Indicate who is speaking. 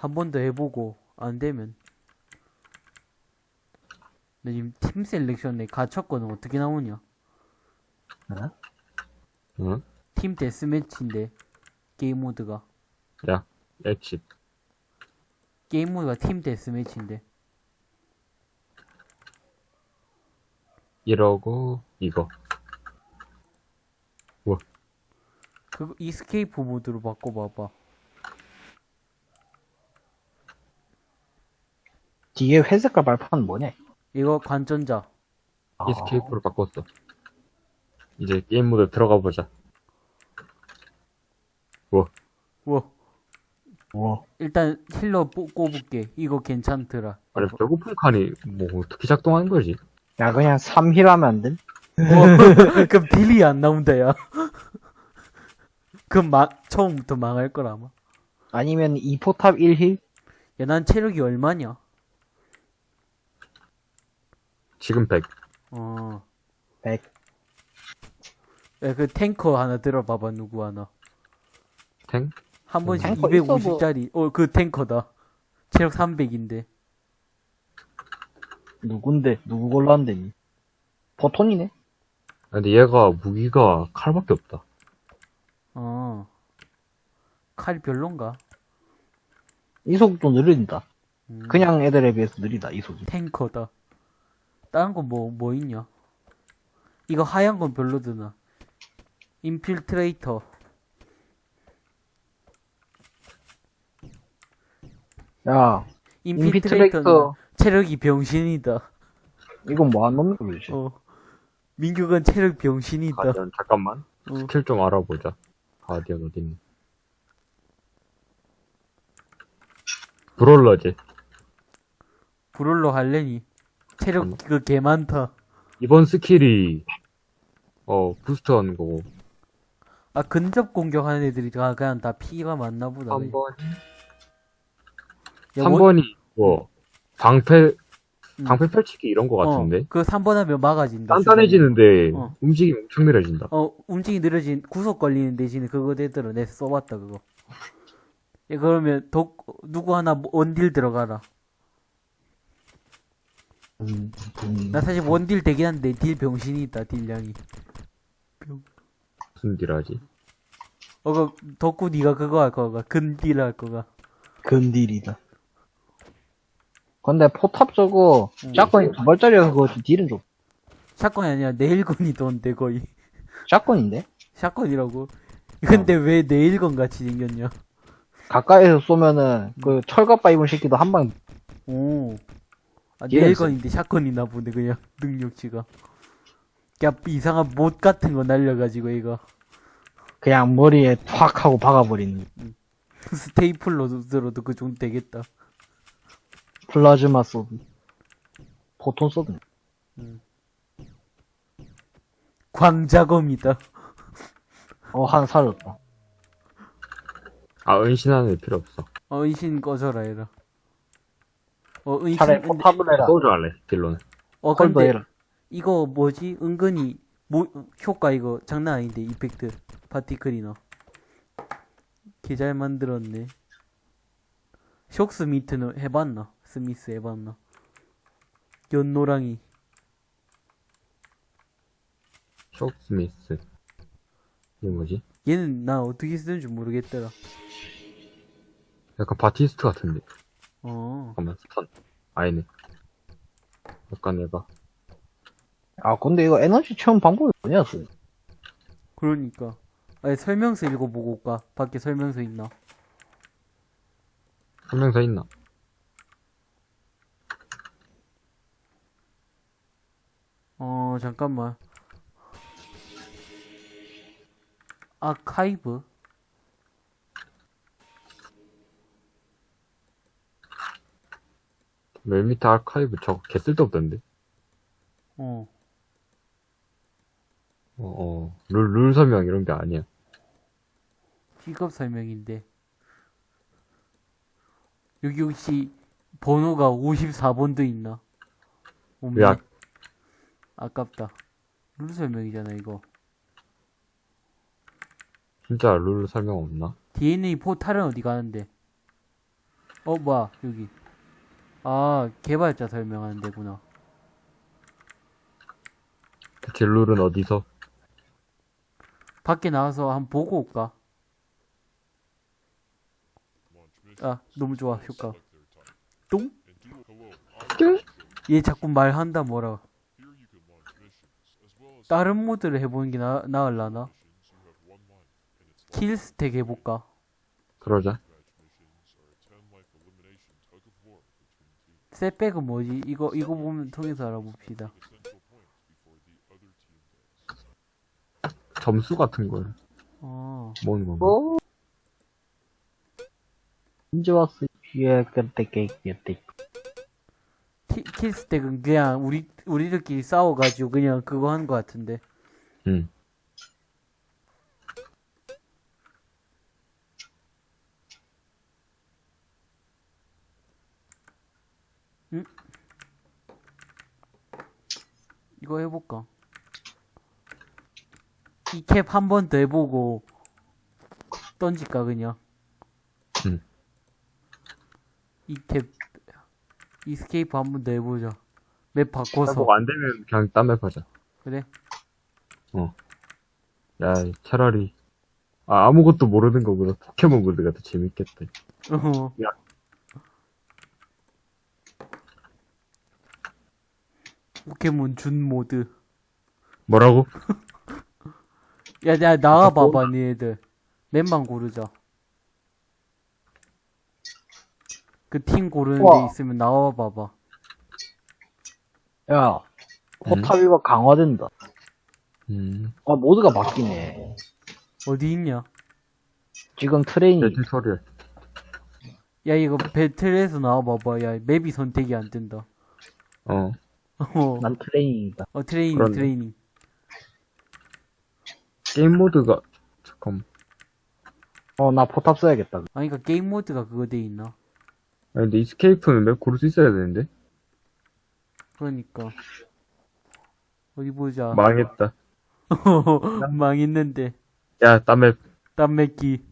Speaker 1: 한 번 더 해보고 안 되면. 나 지금 팀 selection에 갇혔거든. 어떻게 나오냐?
Speaker 2: 응?
Speaker 1: 팀 deathmatch인데 게임 모드가.
Speaker 2: 야, exit.
Speaker 1: 게임 모드가 팀 deathmatch인데.
Speaker 2: 이러고, 이거.
Speaker 1: 그거 escape 모드로 바꿔봐봐
Speaker 3: 뒤에 회색깔 발판 뭐냐?
Speaker 1: 이거 관전자
Speaker 3: 아,
Speaker 2: escape로 바꿨어. 이제 게임 모드 들어가 보자.
Speaker 1: 우와
Speaker 3: 어,
Speaker 1: 일단 healer 뽑- 꼽을게 이거 괜찮더라
Speaker 2: 아니, 배고픈 칸이 뭐 어떻게 작동하는 거지?
Speaker 3: 야 그냥 3heal 하면 안 돼?
Speaker 1: 어, 그럼 딜이 안 나온다 야 그럼 마, 처음부터 망할 거라 아마
Speaker 3: 아니면 2포탑 1힐?
Speaker 1: 야 난 체력이 얼마냐
Speaker 2: 지금 100.
Speaker 1: 어
Speaker 3: 100.
Speaker 1: 야, 그 탱커 하나 들어봐봐 누구 하나
Speaker 2: 탱?
Speaker 1: 한 번씩
Speaker 3: 탱커
Speaker 1: 250짜리 어그 탱커다 체력 300인데
Speaker 3: 누군데? 누구 골랐는데? 니? 버톤이네?
Speaker 2: 아, 근데 얘가 무기가 칼밖에 없다.
Speaker 1: 어 칼이 별론가
Speaker 3: 이속도 느린다.
Speaker 1: 음,
Speaker 3: 그냥 애들에 비해서 느리다, 이속이.
Speaker 1: 탱커다 다른 거뭐뭐 있냐 이거 하얀 건 별로드나 인필트레이터
Speaker 3: 야, infiltrator,
Speaker 1: 체력이 병신이다
Speaker 3: 이건 뭐한 놈이 그러지?
Speaker 1: 어 민규건 체력 병신이다
Speaker 2: guardian, 잠깐만.
Speaker 1: 어.
Speaker 2: 스킬 좀 알아보자. guardian 어딨니? brawler지.
Speaker 1: brawler 할래니 체력 개 많다
Speaker 2: 이번 스킬이, 어, boost 하는 거고.
Speaker 1: 아 근접 공격하는 애들이 다 그냥 다 피가 많나 보다 그냥.
Speaker 2: 3번.
Speaker 1: 야, 원-
Speaker 2: 3번이, 뭐, 방패,
Speaker 1: 음.
Speaker 2: 방패 펼치기 이런 거 같은데?
Speaker 1: 어, 그 3번 하면 막아진다
Speaker 2: 단단해지는데,
Speaker 1: 어.
Speaker 2: 움직임이 엄청 느려진다.
Speaker 1: 어 움직이 느려진 구속 걸리는 대신에 그거 되더라 내가 써봤다 그거 야, 그러면 독 누구 하나 뭐 원딜 들어가라. 나 사실 원딜 되긴 한데 딜 병신이 있다 딜량이.
Speaker 2: 무슨 deal 하지?
Speaker 1: 어 그 덕구 니가 그거 할 거가. 근딜 할 거가.
Speaker 3: 근딜이다. 근데 포탑 저거,
Speaker 1: 응.
Speaker 3: 샷건이 두 발짜리여서 그거 딜은 좀,
Speaker 1: 샷건이 아니라 네일건이던데 거의.
Speaker 3: 샷건인데?
Speaker 1: 샷건이라고? 근데 왜 네일건 같이 생겼냐?
Speaker 3: 가까이에서 쏘면은, 그 철갑바 입은 새끼도 한 방,
Speaker 1: 오. 아,
Speaker 3: 얘는
Speaker 1: 네일건인데 샷건이나 보네, 그냥, 능력치가. 야, 이상한 못 같은 거 날려가지고, 이거.
Speaker 3: 그냥 머리에 탁 하고 박아버리는.
Speaker 1: 스테이플러 들어도 그 정도 되겠다.
Speaker 3: plasma sword. photon sword.
Speaker 1: 광자검이다.
Speaker 3: 어, 한 살았다.
Speaker 2: 아, 은신하는 애 필요 없어.
Speaker 1: 어, 은신 꺼져라, 얘라. 어, 은신.
Speaker 3: 차라리
Speaker 1: 근데-
Speaker 3: 포탑을 해라.
Speaker 2: 소주 할래, deal로는.
Speaker 1: 어, 근데,
Speaker 3: 해라.
Speaker 1: 이거 뭐지? 은근히, 뭐, 효과 이거 장난 아닌데, effect. particle이나. 개잘 만들었네. shock smith는 해봤나? 스미스 해봤나? 연노랑이.
Speaker 2: shock smith. 이게 뭐지?
Speaker 1: 얘는 나 어떻게 쓰는지 모르겠더라.
Speaker 2: 약간 바티스트 같은데.
Speaker 1: 어.
Speaker 2: 잠깐만, 스턴. 아니네. 약간 얘가.
Speaker 3: 아, 근데 이거 에너지 체험 방법이 뭐냐, 그.
Speaker 1: 그러니까. 아니, 설명서 읽어보고 올까? 밖에 설명서 있나?
Speaker 2: 설명서 있나?
Speaker 1: 어, 잠깐만. 아카이브?
Speaker 2: 맨 밑에 아카이브 저거 개 쓸데없던데.
Speaker 1: 어.
Speaker 2: 어, 어. 룰, 룰 설명 이런 게 아니야.
Speaker 1: 직업 설명인데. 여기 혹시 번호가 54번도 있나? 없네.
Speaker 2: 야.
Speaker 1: 아깝다. 룰 설명이잖아, 이거.
Speaker 2: 진짜 룰 설명 없나?
Speaker 1: DNA 포탈은 어디 가는데? 어, 뭐야, 여기. 아, 개발자 설명하는 데구나.
Speaker 2: 대체 룰은 어디서?
Speaker 1: 밖에 나가서 한번 보고 올까? 아, 너무 좋아, 효과. 똥? 얘 자꾸 말한다, 뭐라. 다른 모드를 해보는 게 나, 나을라나? 킬스택 해볼까?
Speaker 2: 그러자.
Speaker 1: 셋백은 뭐지? 이거, 이거 보면 통해서 알아봅시다.
Speaker 2: 점수 같은 걸
Speaker 1: 어,
Speaker 2: 모으는 건가?
Speaker 3: 어? 언제 왔어? 예, 그때
Speaker 1: 킬스택은 그냥 우리, 우리들끼리 싸워가지고 그냥 그거 한 거 같은데.
Speaker 2: 응.
Speaker 1: 이거 해볼까? 이 캡 한 번 더 해보고 던질까 그냥
Speaker 2: 응.
Speaker 1: 이캡 이스케이프 한 번 더 해보자 맵 바꿔서
Speaker 2: 뭐안 되면 그냥 딴 맵 하자.
Speaker 1: 그래
Speaker 2: 야, 차라리 아, 아무것도 모르는 거보다 포켓몬 모드가 더 재밌겠다.
Speaker 1: 어.
Speaker 2: 야.
Speaker 1: 포켓몬 준 모드
Speaker 2: 뭐라고?
Speaker 1: 야, 야 나와봐봐 니네들 맵만 고르자 그 팀 고르는
Speaker 3: 우와.
Speaker 1: 데 있으면 나와봐봐
Speaker 3: 야, 포탑이가 강화된다.
Speaker 2: 음,
Speaker 3: 아, 모드가 바뀌네.
Speaker 1: 어디 있냐
Speaker 3: 지금 트레이닝.
Speaker 2: 내 튜토리얼.
Speaker 1: 야 이거 배틀에서 나와봐봐 야 맵이 선택이 안 된다
Speaker 2: 어,
Speaker 1: 어,
Speaker 3: 난 트레이닝이다.
Speaker 1: 어 트레이닝
Speaker 2: 그렇네.
Speaker 1: 트레이닝
Speaker 2: 게임 모드가, 잠깐.
Speaker 3: 어, 나 포탑 써야겠다.
Speaker 1: 아니 그니까 게임 모드가 그거 돼 있나
Speaker 2: 아니, 근데 이스케이프는 맵 고를 수 있어야 되는데?
Speaker 1: 그러니까 어디 보자
Speaker 2: 망했다.
Speaker 1: 망했는데
Speaker 2: 야, 딴 맵.
Speaker 1: 땀맥기